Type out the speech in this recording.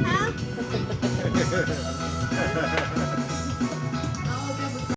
好。